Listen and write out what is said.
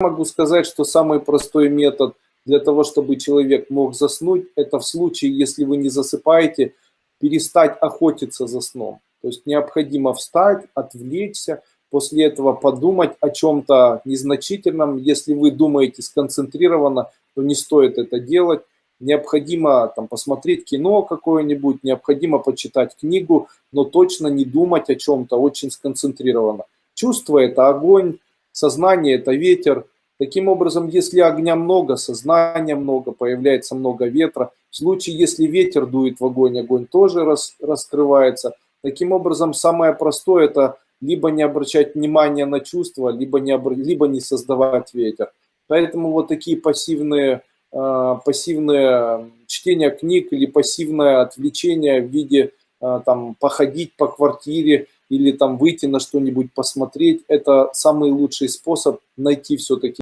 могу сказать, что самый простой метод для того, чтобы человек мог заснуть, это в случае, если вы не засыпаете, перестать охотиться за сном. То есть необходимо встать, отвлечься, после этого подумать о чем-то незначительном. Если вы думаете сконцентрированно, то не стоит это делать. Необходимо там, посмотреть кино какое-нибудь, необходимо почитать книгу, но точно не думать о чем-то очень сконцентрированно. Чувство – это огонь, сознание – это ветер. Таким образом, если огня много, сознания много, появляется много ветра. В случае, если ветер дует в огонь, огонь тоже рас, раскрывается. Таким образом, самое простое – это либо не обращать внимания на чувства, либо не, либо не создавать ветер. Поэтому вот такие пассивные, э, пассивные чтение книг или пассивное отвлечение в виде э, там, походить по квартире или там выйти на что-нибудь посмотреть, это самый лучший способ найти все-таки